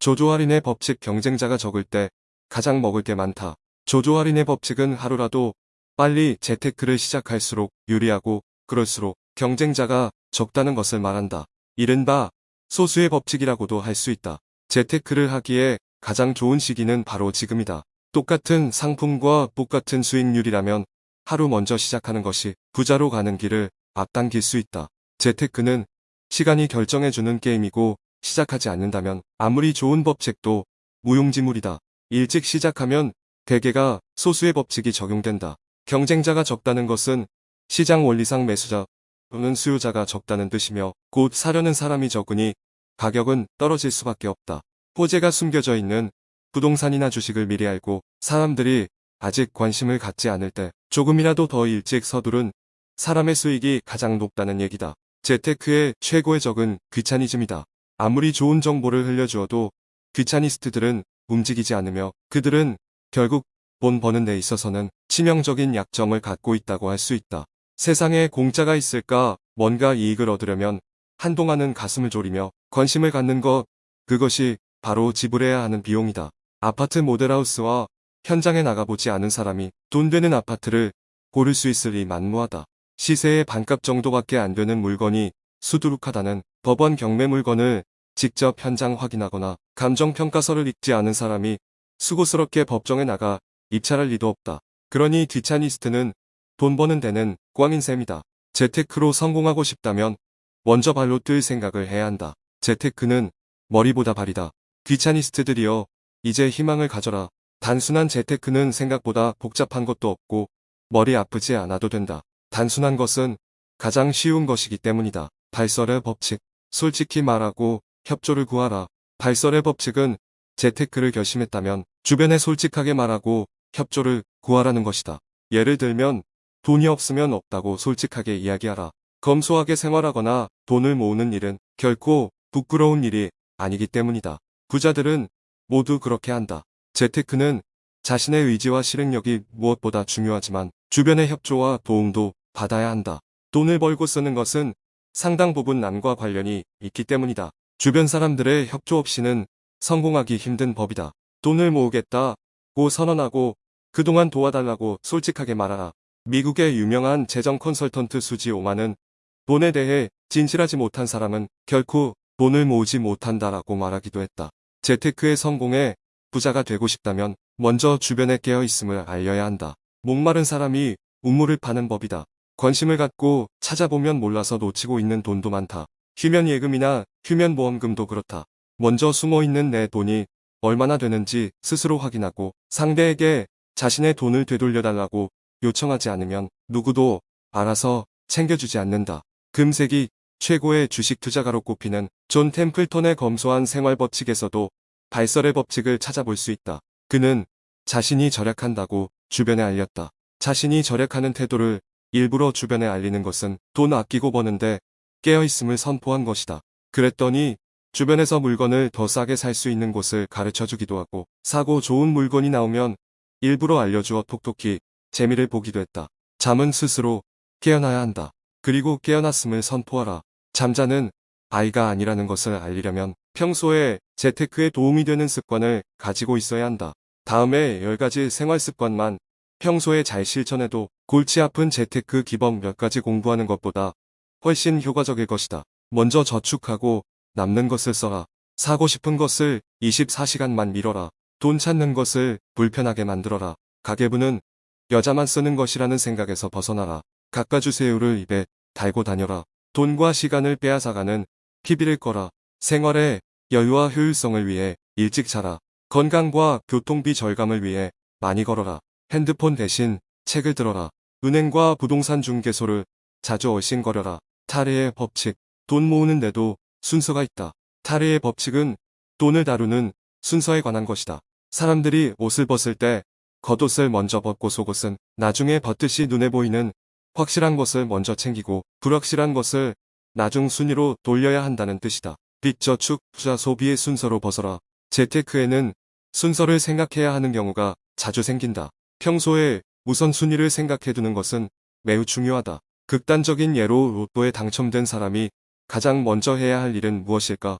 조조 할인의 법칙 경쟁자가 적을 때 가장 먹을 게 많다. 조조 할인의 법칙은 하루라도 빨리 재테크를 시작할수록 유리하고 그럴수록 경쟁자가 적다는 것을 말한다. 이른바 소수의 법칙이라고도 할 수 있다. 재테크를 하기에 가장 좋은 시기는 바로 지금이다. 똑같은 상품과 똑같은 수익률이라면 하루 먼저 시작하는 것이 부자로 가는 길을 앞당길 수 있다. 재테크는 시간이 결정해주는 게임이고 시작하지 않는다면 아무리 좋은 법칙도 무용지물이다. 일찍 시작하면 대개가 소수의 법칙이 적용된다. 경쟁자가 적다는 것은 시장 원리상 매수자 또는 수요자가 적다는 뜻이며 곧 사려는 사람이 적으니 가격은 떨어질 수밖에 없다. 호재가 숨겨져 있는 부동산이나 주식을 미리 알고 사람들이 아직 관심을 갖지 않을 때 조금이라도 더 일찍 서두른 사람의 수익이 가장 높다는 얘기다. 재테크의 최고의 적은 귀차니즘이다. 아무리 좋은 정보를 흘려주어도 귀차니스트들은 움직이지 않으며 그들은 결국 돈 버는 데 있어서는 치명적인 약점을 갖고 있다고 할 수 있다. 세상에 공짜가 있을까 뭔가 이익을 얻으려면 한동안은 가슴을 졸이며 관심을 갖는 것 그것이 바로 지불해야 하는 비용이다. 아파트 모델하우스와 현장에 나가보지 않은 사람이 돈 되는 아파트를 고를 수 있으리 만무하다. 시세의 반값 정도밖에 안 되는 물건이 수두룩하다는 법원 경매 물건을 직접 현장 확인하거나 감정평가서를 읽지 않은 사람이 수고스럽게 법정에 나가 입찰할 리도 없다. 그러니 뒤차니스트는 돈 버는 데는 꽝인 셈이다. 재테크로 성공하고 싶다면 먼저 발로 뛸 생각을 해야 한다. 재테크는 머리보다 발이다. 귀차니스트들이여 이제 희망을 가져라. 단순한 재테크는 생각보다 복잡한 것도 없고 머리 아프지 않아도 된다. 단순한 것은 가장 쉬운 것이기 때문이다. 발설의 법칙. 솔직히 말하고 협조를 구하라. 발설의 법칙은 재테크를 결심했다면 주변에 솔직하게 말하고 협조를 구하라는 것이다. 예를 들면 돈이 없으면 없다고 솔직하게 이야기하라. 검소하게 생활하거나 돈을 모으는 일은 결코 부끄러운 일이 아니기 때문이다. 부자들은 모두 그렇게 한다. 재테크는 자신의 의지와 실행력이 무엇보다 중요하지만 주변의 협조와 도움도 받아야 한다. 돈을 벌고 쓰는 것은 상당 부분 남과 관련이 있기 때문이다. 주변 사람들의 협조 없이는 성공하기 힘든 법이다. 돈을 모으겠다 고 선언하고 그동안 도와달라고 솔직하게 말하라. 미국의 유명한 재정 컨설턴트 수지 오만은 돈에 대해 진실하지 못한 사람은 결코 돈을 모으지 못한다라고 말하기도 했다. 재테크의 성공에 부자가 되고 싶다면 먼저 주변에 깨어 있음을 알려야 한다. 목마른 사람이 우물을 파는 법이다. 관심을 갖고 찾아보면 몰라서 놓치고 있는 돈도 많다. 휴면 예금이나 휴면 보험금도 그렇다. 먼저 숨어있는 내 돈이 얼마나 되는지 스스로 확인하고 상대에게 자신의 돈을 되돌려달라고 요청하지 않으면 누구도 알아서 챙겨주지 않는다. 금세기 최고의 주식 투자가로 꼽히는 존 템플턴의 검소한 생활 법칙에서도 발설의 법칙을 찾아볼 수 있다. 그는 자신이 절약한다고 주변에 알렸다. 자신이 절약하는 태도를 일부러 주변에 알리는 것은 돈 아끼고 버는데 깨어있음을 선포한 것이다. 그랬더니 주변에서 물건을 더 싸게 살 수 있는 곳을 가르쳐주기도 하고 싸고 좋은 물건이 나오면 일부러 알려주어 톡톡히 재미를 보기도 했다. 잠은 스스로 깨어나야 한다. 그리고 깨어났음을 선포하라. 잠자는 아이가 아니라는 것을 알리려면 평소에 재테크에 도움이 되는 습관을 가지고 있어야 한다. 다음에 10가지 생활 습관만 평소에 잘 실천해도 골치 아픈 재테크 기본 몇 가지 공부하는 것보다 훨씬 효과적일 것이다. 먼저 저축하고 남는 것을 써라. 사고 싶은 것을 24시간만 미뤄라. 돈 찾는 것을 불편하게 만들어라. 가계부는 여자만 쓰는 것이라는 생각에서 벗어나라. 갖가주세요를 입에 달고 다녀라. 돈과 시간을 빼앗아가는 TV를 꺼라. 생활의 여유와 효율성을 위해 일찍 자라. 건강과 교통비 절감을 위해 많이 걸어라. 핸드폰 대신 책을 들어라. 은행과 부동산 중개소를 자주 얼씬거려라. 타르의 법칙. 돈 모으는 데도 순서가 있다. 타르의 법칙은 돈을 다루는 순서에 관한 것이다. 사람들이 옷을 벗을 때 겉옷을 먼저 벗고 속옷은 나중에 벗듯이 눈에 보이는 확실한 것을 먼저 챙기고 불확실한 것을 나중 순위로 돌려야 한다는 뜻이다. 빚 저축, 투자 소비의 순서로 벗어라. 재테크에는 순서를 생각해야 하는 경우가 자주 생긴다. 평소에 우선순위를 생각해두는 것은 매우 중요하다. 극단적인 예로 로또에 당첨된 사람이 가장 먼저 해야 할 일은 무엇일까?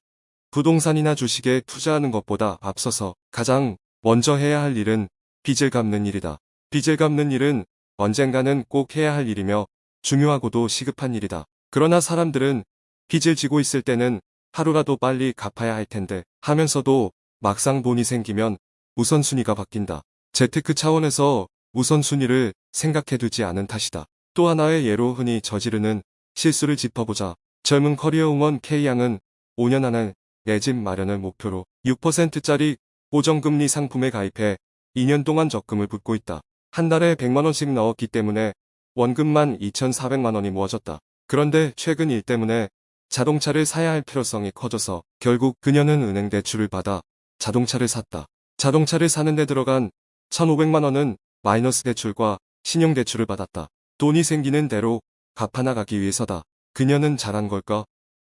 부동산이나 주식에 투자하는 것보다 앞서서 가장 먼저 해야 할 일은 빚을 갚는 일이다. 빚을 갚는 일은 언젠가는 꼭 해야 할 일이며 중요하고도 시급한 일이다. 그러나 사람들은 빚을 지고 있을 때는 하루라도 빨리 갚아야 할 텐데 하면서도 막상 돈이 생기면 우선순위가 바뀐다. 재테크 차원에서 우선순위를 생각해두지 않은 탓이다. 또 하나의 예로 흔히 저지르는 실수를 짚어보자. 젊은 커리어 응원 K양은 5년 안에 내 집 마련을 목표로 6%짜리 고정금리 상품에 가입해 2년 동안 적금을 붓고 있다. 한 달에 100만원씩 넣었기 때문에 원금만 2,400만원이 모아졌다. 그런데 최근 일 때문에 자동차를 사야 할 필요성이 커져서 결국 그녀는 은행 대출을 받아 자동차를 샀다. 자동차를 사는 데 들어간 1,500만원은 마이너스 대출과 신용대출을 받았다. 돈이 생기는 대로 갚아나가기 위해서다. 그녀는 잘한 걸까?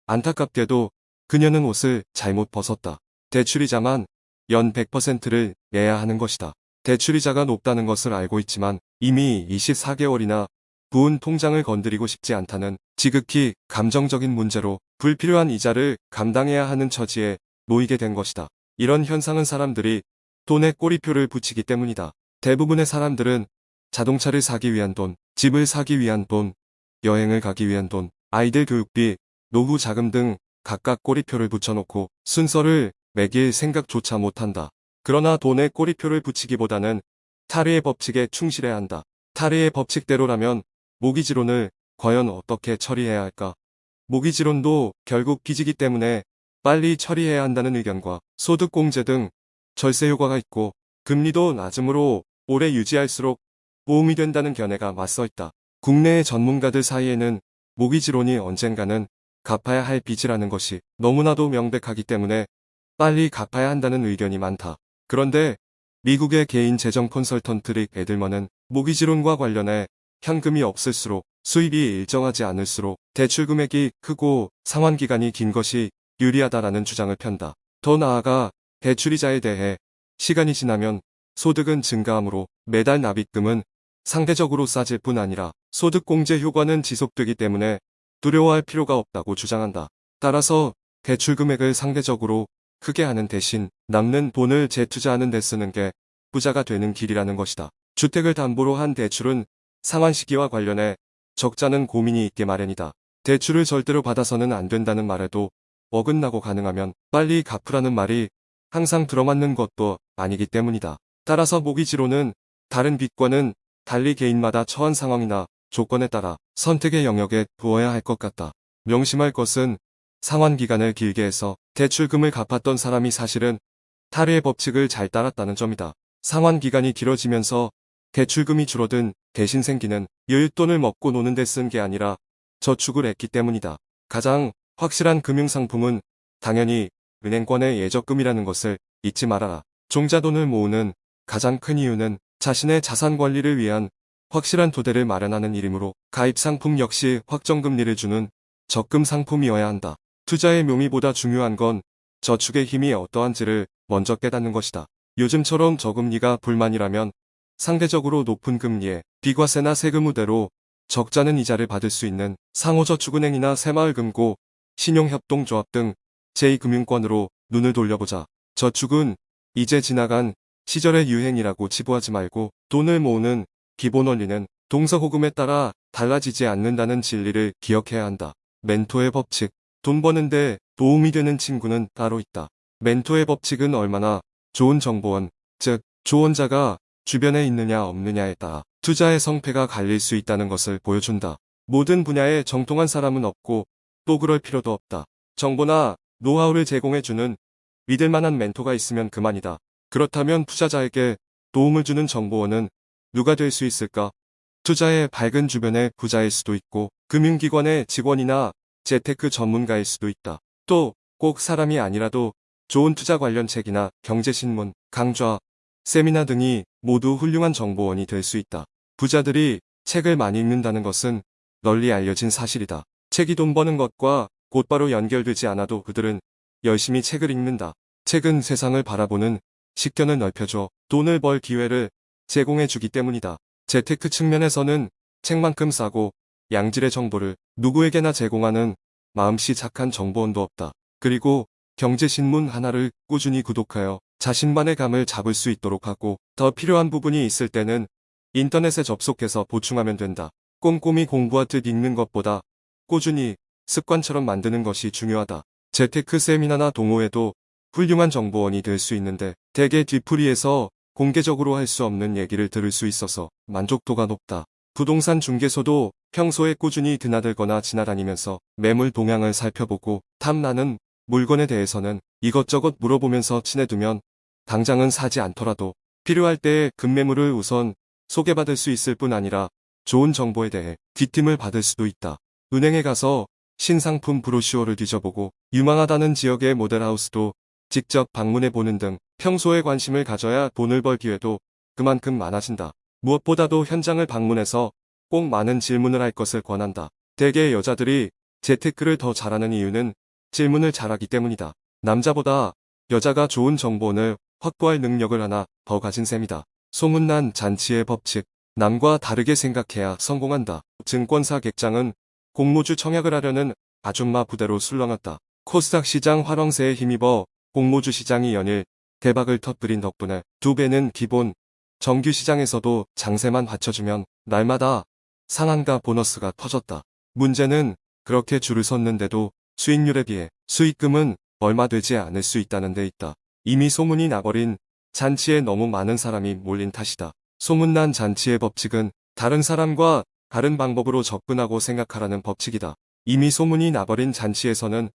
안타깝게도 그녀는 옷을 잘못 벗었다. 대출이자만 연 100%를 내야 하는 것이다. 대출이자가 높다는 것을 알고 있지만 이미 24개월이나 부은 통장을 건드리고 싶지 않다는 지극히 감정적인 문제로 불필요한 이자를 감당해야 하는 처지에 놓이게 된 것이다. 이런 현상은 사람들이 돈에 꼬리표를 붙이기 때문이다. 대부분의 사람들은 자동차를 사기 위한 돈, 집을 사기 위한 돈, 여행을 가기 위한 돈, 아이들 교육비, 노후 자금 등 각각 꼬리표를 붙여놓고 순서를 매길 생각조차 못한다. 그러나 돈에 꼬리표를 붙이기보다는 타르의 법칙에 충실해야 한다. 타르의 법칙대로라면 모기지론을 과연 어떻게 처리해야 할까? 모기지론도 결국 빚이기 때문에 빨리 처리해야 한다는 의견과 소득공제 등 절세 효과가 있고 금리도 낮음으로 오래 유지할수록 보험이 된다는 견해가 맞서 있다. 국내의 전문가들 사이에는 모기지론이 언젠가는 갚아야 할 빚이라는 것이 너무나도 명백하기 때문에 빨리 갚아야 한다는 의견이 많다. 그런데 미국의 개인 재정 컨설턴트 릭 에들먼은 모기지론과 관련해 현금이 없을수록 수입이 일정하지 않을수록 대출 금액이 크고 상환 기간이 긴 것이 유리하다라는 주장을 편다. 더 나아가 대출이자에 대해 시간이 지나면 소득은 증가하므로 매달 납입금은 상대적으로 싸질 뿐 아니라 소득공제 효과는 지속되기 때문에 두려워할 필요가 없다고 주장한다. 따라서 대출 금액을 상대적으로 크게 하는 대신 남는 돈을 재투자하는 데 쓰는 게 부자가 되는 길이라는 것이다. 주택을 담보로 한 대출은 상환 시기와 관련해 적자는 고민이 있게 마련이다. 대출을 절대로 받아서는 안 된다는 말에도 어긋나고 가능하면 빨리 갚으라는 말이 항상 들어맞는 것도 아니기 때문이다. 따라서 모기지로는 다른 빚과는 달리 개인마다 처한 상황이나 조건에 따라 선택의 영역에 두어야 할 것 같다. 명심할 것은 상환 기간을 길게 해서 대출금을 갚았던 사람이 사실은 타르의 법칙을 잘 따랐다는 점이다. 상환 기간이 길어지면서 대출금이 줄어든 대신 생기는 여윳돈을 먹고 노는 데 쓴 게 아니라 저축을 했기 때문이다. 가장 확실한 금융상품은 당연히 은행권의 예적금이라는 것을 잊지 말아라. 종자돈을 모으는 가장 큰 이유는 자신의 자산 관리를 위한 확실한 토대를 마련하는 일이므로 가입 상품 역시 확정금리를 주는 적금 상품이어야 한다. 투자의 묘미보다 중요한 건 저축의 힘이 어떠한지를 먼저 깨닫는 것이다. 요즘처럼 저금리가 불만이라면 상대적으로 높은 금리에 비과세나 세금 우대로 적자는 이자를 받을 수 있는 상호저축은행이나 새마을금고, 신용협동조합 등 제2금융권으로 눈을 돌려보자. 저축은 이제 지나간 시절의 유행이라고 치부하지 말고 돈을 모으는 기본 원리는 동서호금에 따라 달라지지 않는다는 진리를 기억해야 한다. 멘토의 법칙. 돈 버는데 도움이 되는 친구는 따로 있다. 멘토의 법칙은 얼마나 좋은 정보원, 즉 조언자가 주변에 있느냐 없느냐에 따라 투자의 성패가 갈릴 수 있다는 것을 보여준다. 모든 분야에 정통한 사람은 없고 또 그럴 필요도 없다. 정보나 노하우를 제공해주는 믿을만한 멘토가 있으면 그만이다. 그렇다면 투자자에게 도움을 주는 정보원은 누가 될 수 있을까? 투자의 밝은 주변의 부자일 수도 있고 금융기관의 직원이나 재테크 전문가일 수도 있다. 또 꼭 사람이 아니라도 좋은 투자 관련 책이나 경제신문, 강좌, 세미나 등이 모두 훌륭한 정보원이 될 수 있다. 부자들이 책을 많이 읽는다는 것은 널리 알려진 사실이다. 책이 돈 버는 것과 곧바로 연결되지 않아도 그들은 열심히 책을 읽는다. 책은 세상을 바라보는 식견을 넓혀줘 돈을 벌 기회를 제공해 주기 때문이다. 재테크 측면에서는 책만큼 싸고 양질의 정보를 누구에게나 제공하는 마음씨 착한 정보원도 없다. 그리고 경제신문 하나를 꾸준히 구독하여 자신만의 감을 잡을 수 있도록 하고 더 필요한 부분이 있을 때는 인터넷에 접속해서 보충하면 된다. 꼼꼼히 공부하듯 읽는 것보다 꾸준히 습관처럼 만드는 것이 중요하다. 재테크 세미나나 동호회도 훌륭한 정보원이 될 수 있는데 대개 뒤풀이에서 공개적으로 할 수 없는 얘기를 들을 수 있어서 만족도가 높다. 부동산 중개소도 평소에 꾸준히 드나들거나 지나다니면서 매물 동향을 살펴보고 탐나는 물건에 대해서는 이것저것 물어보면서 친해두면 당장은 사지 않더라도 필요할 때에 급매물을 우선 소개받을 수 있을 뿐 아니라 좋은 정보에 대해 뒷팀을 받을 수도 있다. 은행에 가서 신상품 브로슈어를 뒤져보고 유망하다는 지역의 모델하우스도 직접 방문해 보는 등 평소에 관심을 가져야 돈을 벌 기회도 그만큼 많아진다. 무엇보다도 현장을 방문해서 꼭 많은 질문을 할 것을 권한다. 대개 여자들이 재테크를 더 잘하는 이유는 질문을 잘하기 때문이다. 남자보다 여자가 좋은 정보원을 확보할 능력을 하나 더 가진 셈이다. 소문난 잔치의 법칙. 남과 다르게 생각해야 성공한다. 증권사 객장은 공모주 청약을 하려는 아줌마 부대로 술렁았다. 코스닥 시장 화랑새에 힘입어 공모주 시장이 연일 대박을 터뜨린 덕분에 두 배는 기본 정규 시장에서도 장세만 받쳐주면 날마다 상한가 보너스가 터졌다. 문제는 그렇게 줄을 섰는데도 수익률에 비해 수익금은 얼마 되지 않을 수 있다는 데 있다. 이미 소문이 나버린 잔치에 너무 많은 사람이 몰린 탓이다. 소문난 잔치의 법칙은 다른 사람과 다른 방법으로 접근하고 생각하라는 법칙이다. 이미 소문이 나버린 잔치에서는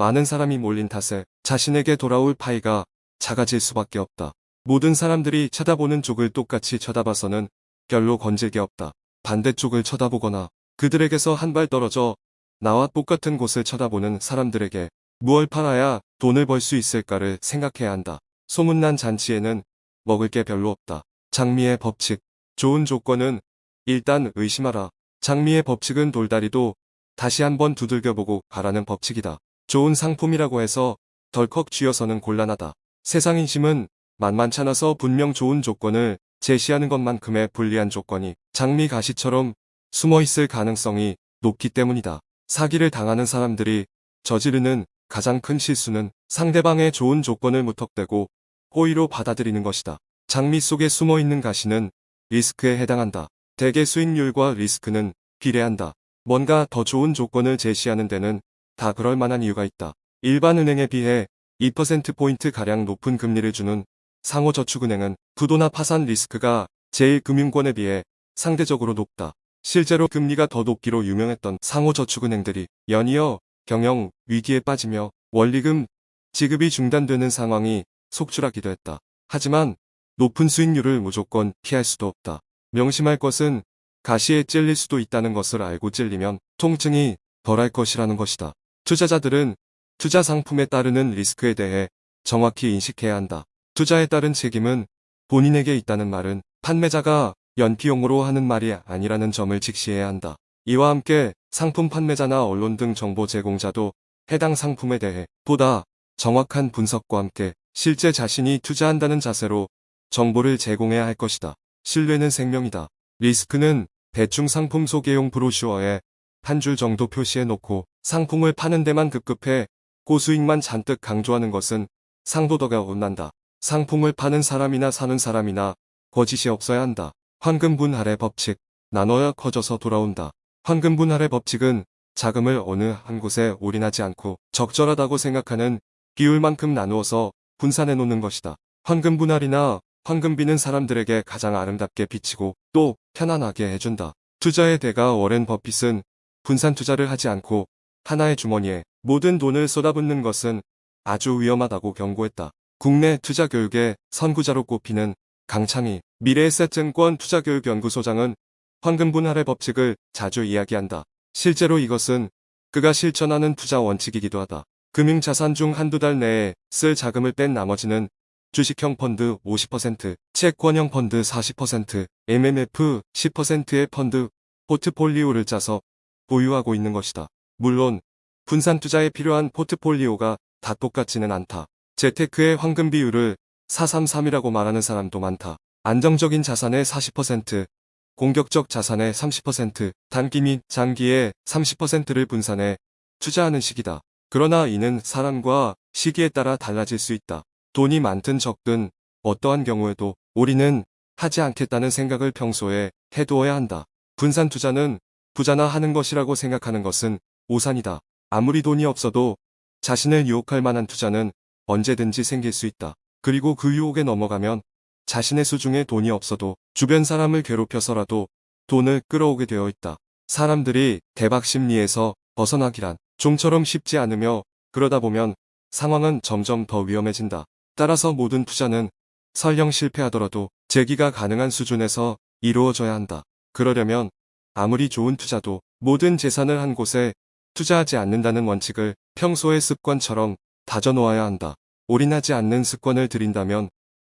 많은 사람이 몰린 탓에 자신에게 돌아올 파이가 작아질 수밖에 없다. 모든 사람들이 쳐다보는 쪽을 똑같이 쳐다봐서는 별로 건질 게 없다. 반대쪽을 쳐다보거나 그들에게서 한 발 떨어져 나와 똑같은 곳을 쳐다보는 사람들에게 무얼 팔아야 돈을 벌 수 있을까를 생각해야 한다. 소문난 잔치에는 먹을 게 별로 없다. 장미의 법칙. 좋은 조건은 일단 의심하라. 장미의 법칙은 돌다리도 다시 한번 두들겨보고 가라는 법칙이다. 좋은 상품이라고 해서 덜컥 쥐어서는 곤란하다. 세상 인심은 만만찮아서 분명 좋은 조건을 제시하는 것만큼의 불리한 조건이 장미 가시처럼 숨어있을 가능성이 높기 때문이다. 사기를 당하는 사람들이 저지르는 가장 큰 실수는 상대방의 좋은 조건을 무턱대고 호의로 받아들이는 것이다. 장미 속에 숨어있는 가시는 리스크에 해당한다. 대개 수익률과 리스크는 비례한다. 뭔가 더 좋은 조건을 제시하는 데는 다 그럴 만한 이유가 있다. 일반 은행에 비해 2%포인트 가량 높은 금리를 주는 상호저축은행은 부도나 파산 리스크가 제1금융권에 비해 상대적으로 높다. 실제로 금리가 더 높기로 유명했던 상호저축은행들이 연이어 경영 위기에 빠지며 원리금 지급이 중단되는 상황이 속출하기도 했다. 하지만 높은 수익률을 무조건 피할 수도 없다. 명심할 것은 가시에 찔릴 수도 있다는 것을 알고 찔리면 통증이 덜할 것이라는 것이다. 투자자들은 투자 상품에 따르는 리스크에 대해 정확히 인식해야 한다. 투자에 따른 책임은 본인에게 있다는 말은 판매자가 연기용으로 하는 말이 아니라는 점을 직시해야 한다. 이와 함께 상품 판매자나 언론 등 정보 제공자도 해당 상품에 대해 보다 정확한 분석과 함께 실제 자신이 투자한다는 자세로 정보를 제공해야 할 것이다. 신뢰는 생명이다. 리스크는 대충 상품 소개용 브로슈어에 한 줄 정도 표시해 놓고 상품을 파는 데만 급급해 고수익만 잔뜩 강조하는 것은 상도덕에 어긋난다. 상품을 파는 사람이나 사는 사람이나 거짓이 없어야 한다. 황금분할의 법칙. 나눠야 커져서 돌아온다. 황금분할의 법칙은 자금을 어느 한 곳에 올인하지 않고 적절하다고 생각하는 비율만큼 나누어서 분산해 놓는 것이다. 황금분할이나 황금비는 사람들에게 가장 아름답게 비치고 또 편안하게 해준다. 투자의 대가 워렌 버핏은 분산 투자를 하지 않고 하나의 주머니에 모든 돈을 쏟아붓는 것은 아주 위험하다고 경고했다. 국내 투자 교육의 선구자로 꼽히는 강창희 미래에셋증권 투자교육연구소장은 황금분할의 법칙을 자주 이야기한다. 실제로 이것은 그가 실천하는 투자 원칙이기도 하다. 금융자산 중 한두 달 내에 쓸 자금을 뺀 나머지는 주식형 펀드 50%, 채권형 펀드 40%, MMF 10%의 펀드 포트폴리오를 짜서 보유하고 있는 것이다. 물론 분산 투자에 필요한 포트폴리오가 다 똑같지는 않다. 재테크의 황금 비율을 433이라고 말하는 사람도 많다. 안정적인 자산의 40%, 공격적 자산의 30%, 단기 및 장기의 30%를 분산해 투자하는 식이다. 그러나 이는 사람과 시기에 따라 달라질 수 있다. 돈이 많든 적든 어떠한 경우에도 우리는 하지 않겠다는 생각을 평소에 해두어야 한다. 분산 투자는 부자나 하는 것이라고 생각하는 것은 오산이다. 아무리 돈이 없어도 자신을 유혹할 만한 투자는 언제든지 생길 수 있다. 그리고 그 유혹에 넘어가면 자신의 수중에 돈이 없어도 주변 사람을 괴롭혀서라도 돈을 끌어오게 되어 있다. 사람들이 대박 심리에서 벗어나기란 좀처럼 쉽지 않으며 그러다 보면 상황은 점점 더 위험해진다. 따라서 모든 투자는 설령 실패하더라도 재기가 가능한 수준에서 이루어져야 한다. 그러려면 아무리 좋은 투자도 모든 재산을 한 곳에 투자하지 않는다는 원칙을 평소의 습관처럼 다져놓아야 한다. 올인하지 않는 습관을 들인다면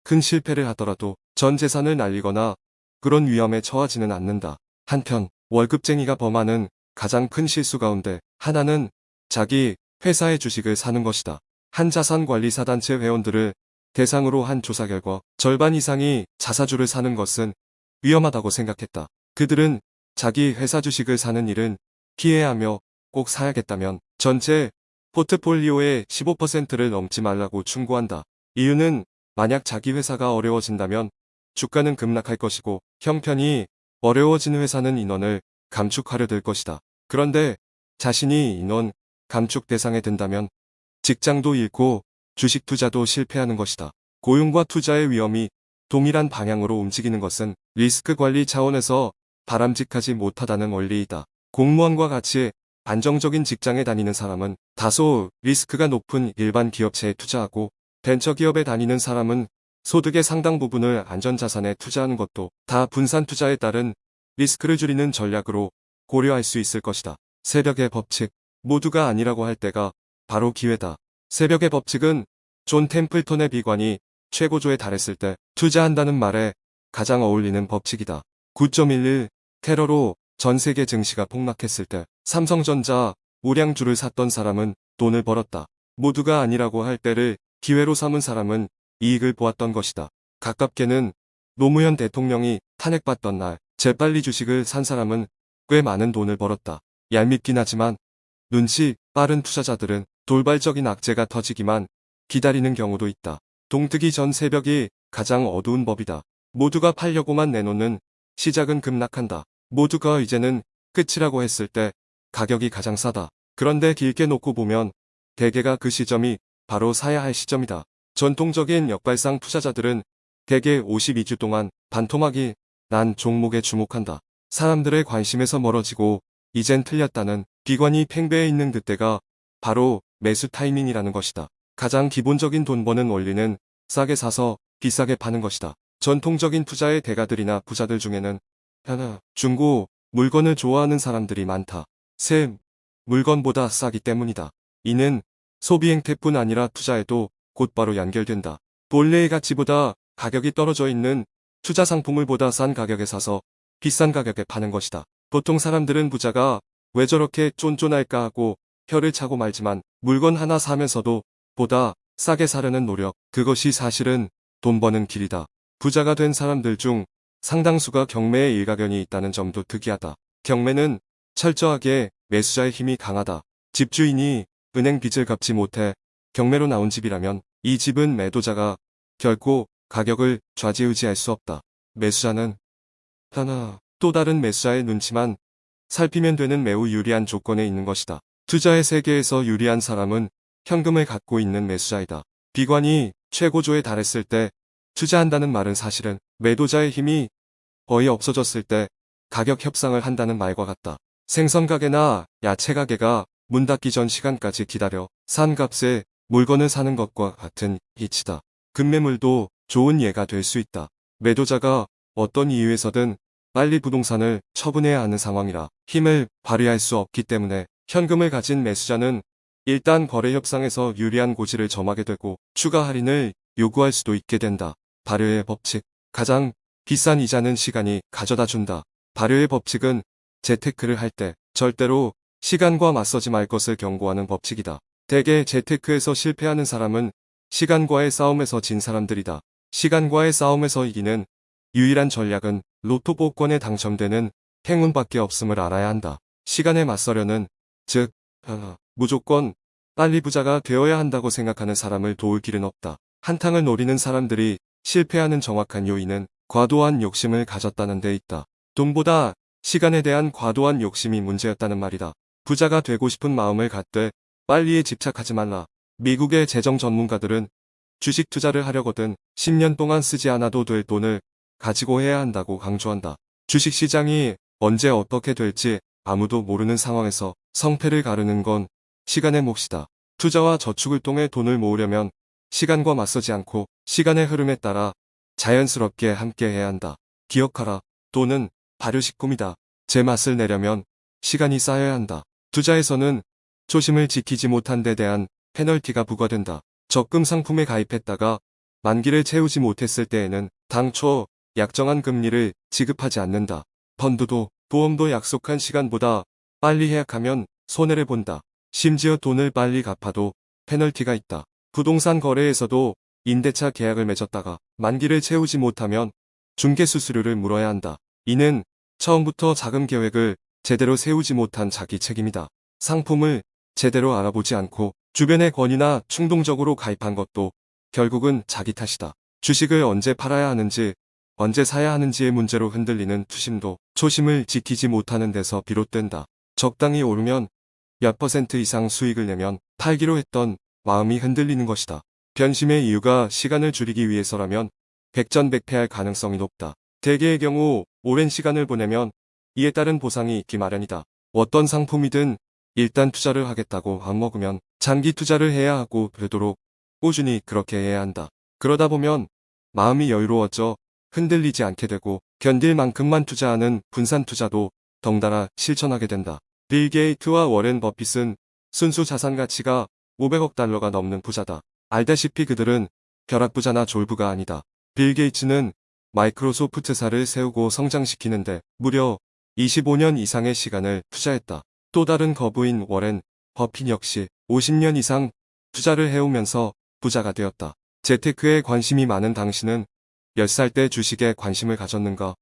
큰 실패를 하더라도 전 재산을 날리거나 그런 위험에 처하지는 않는다. 한편 월급쟁이가 범하는 가장 큰 실수 가운데 하나는 자기 회사의 주식을 사는 것이다. 한 자산관리사 단체 회원들을 대상으로 한 조사 결과 절반 이상이 자사주를 사는 것은 위험하다고 생각했다. 그들은 자기 회사 주식을 사는 일은 피해야 하며 꼭 사야겠다면 전체 포트폴리오의 15%를 넘지 말라고 충고한다. 이유는 만약 자기 회사가 어려워진다면 주가는 급락할 것이고 형편이 어려워진 회사는 인원을 감축하려 들 것이다. 그런데 자신이 인원 감축 대상에 든다면 직장도 잃고 주식 투자도 실패하는 것이다. 고용과 투자의 위험이 동일한 방향으로 움직이는 것은 리스크 관리 차원에서 바람직하지 못하다는 원리이다. 공무원과 같이 안정적인 직장에 다니는 사람은 다소 리스크가 높은 일반 기업체에 투자하고 벤처기업에 다니는 사람은 소득의 상당 부분을 안전자산에 투자하는 것도 다 분산 투자에 따른 리스크를 줄이는 전략으로 고려할 수 있을 것이다. 새벽의 법칙 모두가 아니라고 할 때가 바로 기회다. 새벽의 법칙은 존 템플턴의 비관이 최고조에 달했을 때 투자한다는 말에 가장 어울리는 법칙이다. 9.11 테러로 전 세계 증시가 폭락했을 때 삼성전자 우량주를 샀던 사람은 돈을 벌었다. 모두가 아니라고 할 때를 기회로 삼은 사람은 이익을 보았던 것이다. 가깝게는 노무현 대통령이 탄핵받던 날 재빨리 주식을 산 사람은 꽤 많은 돈을 벌었다. 얄밉긴 하지만 눈치 빠른 투자자들은 돌발적인 악재가 터지기만 기다리는 경우도 있다. 동트기 전 새벽이 가장 어두운 법이다. 모두가 팔려고만 내놓는 시작은 급락한다. 모두가 이제는 끝이라고 했을 때 가격이 가장 싸다. 그런데 길게 놓고 보면 대개가 그 시점이 바로 사야 할 시점이다. 전통적인 역발상 투자자들은 대개 52주 동안 반토막이 난 종목에 주목한다. 사람들의 관심에서 멀어지고 이젠 틀렸다는 비관이 팽배해 있는 그때가 바로 매수 타이밍이라는 것이다. 가장 기본적인 돈 버는 원리는 싸게 사서 비싸게 파는 것이다. 전통적인 투자의 대가들이나 부자들 중에는 하나, 중고, 물건을 좋아하는 사람들이 많다. 세, 물건보다 싸기 때문이다. 이는 소비 행태뿐 아니라 투자에도 곧바로 연결된다. 본래의 가치보다 가격이 떨어져 있는 투자 상품을 보다 싼 가격에 사서 비싼 가격에 파는 것이다. 보통 사람들은 부자가 왜 저렇게 쫀쫀할까 하고 혀를 차고 말지만 물건 하나 사면서도 보다 싸게 사려는 노력, 그것이 사실은 돈 버는 길이다. 부자가 된 사람들 중 상당수가 경매에 일가견이 있다는 점도 특이하다. 경매는 철저하게 매수자의 힘이 강하다. 집주인이 은행 빚을 갚지 못해 경매로 나온 집이라면 이 집은 매도자가 결코 가격을 좌지우지할 수 없다. 매수자는 하나 또 다른 매수자의 눈치만 살피면 되는 매우 유리한 조건에 있는 것이다. 투자의 세계에서 유리한 사람은 현금을 갖고 있는 매수자이다. 비관이 최고조에 달했을 때 투자한다는 말은 사실은 매도자의 힘이 거의 없어졌을 때 가격 협상을 한다는 말과 같다. 생선 가게나 야채 가게가 문 닫기 전 시간까지 기다려 산 값에 물건을 사는 것과 같은 이치다. 급매물도 좋은 예가 될 수 있다. 매도자가 어떤 이유에서든 빨리 부동산을 처분해야 하는 상황이라 힘을 발휘할 수 없기 때문에 현금을 가진 매수자는 일단 거래 협상에서 유리한 고지를 점하게 되고 추가 할인을 요구할 수도 있게 된다. 발효의 법칙. 가장 비싼 이자는 시간이 가져다 준다. 발효의 법칙은 재테크를 할 때 절대로 시간과 맞서지 말 것을 경고하는 법칙이다. 대개 재테크에서 실패하는 사람은 시간과의 싸움에서 진 사람들이다. 시간과의 싸움에서 이기는 유일한 전략은 로또 복권에 당첨되는 행운밖에 없음을 알아야 한다. 시간에 맞서려는 즉 어, 무조건 빨리 부자가 되어야 한다고 생각하는 사람을 도울 길은 없다. 한탕을 노리는 사람들이 실패하는 정확한 요인은 과도한 욕심을 가졌다는 데 있다. 돈보다 시간에 대한 과도한 욕심이 문제였다는 말이다. 부자가 되고 싶은 마음을 갖되 빨리에 집착하지 말라. 미국의 재정 전문가들은 주식 투자를 하려거든 10년 동안 쓰지 않아도 될 돈을 가지고 해야 한다고 강조한다. 주식 시장이 언제 어떻게 될지 아무도 모르는 상황에서 성패를 가르는 건 시간의 몫이다. 투자와 저축을 통해 돈을 모으려면 시간과 맞서지 않고 시간의 흐름에 따라 자연스럽게 함께 해야 한다. 기억하라. 돈은 발효식품이다. 제 맛을 내려면 시간이 쌓여야 한다. 투자에서는 초심을 지키지 못한 데 대한 페널티가 부과된다. 적금 상품에 가입했다가 만기를 채우지 못했을 때에는 당초 약정한 금리를 지급하지 않는다. 펀드도 보험도 약속한 시간보다 빨리 해약하면 손해를 본다. 심지어 돈을 빨리 갚아도 페널티가 있다. 부동산 거래에서도 임대차 계약을 맺었다가 만기를 채우지 못하면 중개 수수료를 물어야 한다. 이는 처음부터 자금 계획을 제대로 세우지 못한 자기 책임이다. 상품을 제대로 알아보지 않고 주변의 권유나 충동적으로 가입한 것도 결국은 자기 탓이다. 주식을 언제 팔아야 하는지 언제 사야 하는지의 문제로 흔들리는 투심도 초심을 지키지 못하는 데서 비롯된다. 적당히 오르면 몇 퍼센트 이상 수익을 내면 팔기로 했던 마음이 흔들리는 것이다. 변심의 이유가 시간을 줄이기 위해서라면 백전백패할 가능성이 높다. 대개의 경우 오랜 시간을 보내면 이에 따른 보상이 있기 마련이다. 어떤 상품이든 일단 투자를 하겠다고 맘먹으면 장기 투자를 해야 하고 되도록 꾸준히 그렇게 해야 한다. 그러다 보면 마음이 여유로워져 흔들리지 않게 되고 견딜 만큼만 투자하는 분산 투자도 덩달아 실천하게 된다. 빌 게이트와 워렌 버핏은 순수 자산 가치가 500억 달러가 넘는 부자다. 알다시피 그들은 벼락부자나 졸부가 아니다. 빌 게이츠는 마이크로소프트사를 세우고 성장시키는데 무려 25년 이상의 시간을 투자했다. 또 다른 거부인 워렌 버핏 역시 50년 이상 투자를 해오면서 부자가 되었다. 재테크에 관심이 많은 당신은 몇살때 주식에 관심을 가졌는가?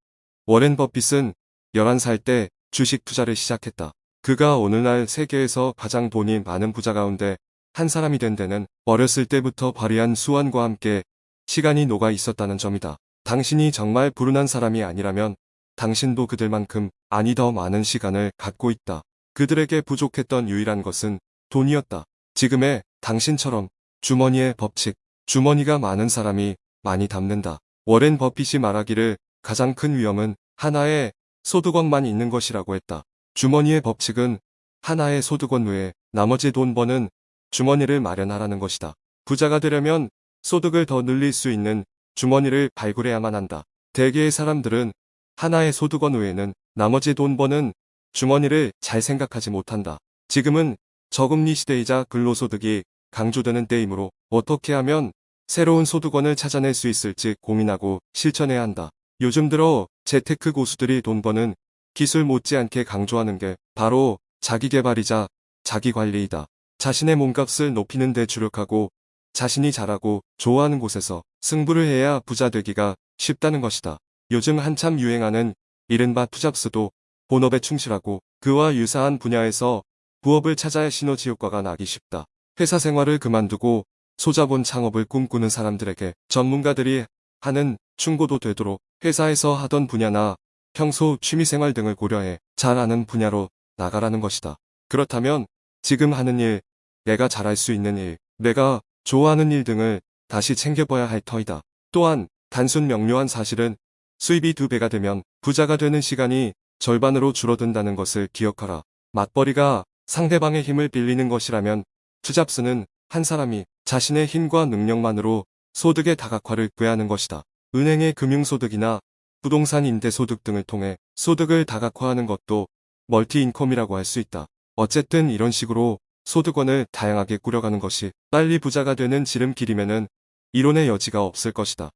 워렌 버핏은 11살 때 주식 투자를 시작했다. 그가 오늘날 세계에서 가장 돈이 많은 부자 가운데 한 사람이 된 데는 어렸을 때부터 발휘한 수완과 함께 시간이 녹아 있었다는 점이다. 당신이 정말 불운한 사람이 아니라면 당신도 그들만큼 아니 더 많은 시간을 갖고 있다. 그들에게 부족했던 유일한 것은 돈이었다. 지금의 당신처럼 주머니의 법칙, 주머니가 많은 사람이 많이 담는다. 워렌 버핏이 말하기를 가장 큰 위험은 하나의 소득원만 있는 것이라고 했다. 주머니의 법칙은 하나의 소득원 외에 나머지 돈 버는 주머니를 마련하라는 것이다. 부자가 되려면 소득을 더 늘릴 수 있는 주머니를 발굴해야만 한다. 대개의 사람들은 하나의 소득원 외에는 나머지 돈 버는 주머니를 잘 생각하지 못한다. 지금은 저금리 시대이자 근로소득이 강조되는 때이므로 어떻게 하면 새로운 소득원을 찾아낼 수 있을지 고민하고 실천해야 한다. 요즘 들어 재테크 고수들이 돈 버는 기술 못지않게 강조하는 게 바로 자기개발이자 자기관리이다. 자신의 몸값을 높이는 데 주력하고 자신이 잘하고 좋아하는 곳에서 승부를 해야 부자 되기가 쉽다는 것이다. 요즘 한참 유행하는 이른바 투잡스도 본업에 충실하고 그와 유사한 분야에서 부업을 찾아야 시너지 효과가 나기 쉽다. 회사 생활을 그만두고 소자본 창업을 꿈꾸는 사람들에게 전문가들이 하는 충고도 되도록 회사에서 하던 분야나 평소 취미생활 등을 고려해 잘 아는 분야로 나가라는 것이다. 그렇다면 지금 하는 일, 내가 잘할 수 있는 일, 내가 좋아하는 일 등을 다시 챙겨봐야 할 터이다. 또한 단순 명료한 사실은 수입이 두 배가 되면 부자가 되는 시간이 절반으로 줄어든다는 것을 기억하라. 맞벌이가 상대방의 힘을 빌리는 것이라면 투잡스는 한 사람이 자신의 힘과 능력만으로 소득의 다각화를 구해하는 것이다. 은행의 금융소득이나 부동산 임대소득 등을 통해 소득을 다각화하는 것도 멀티인컴이라고 할 수 있다. 어쨌든 이런 식으로 소득원을 다양하게 꾸려가는 것이 빨리 부자가 되는 지름길이면은 이론의 여지가 없을 것이다.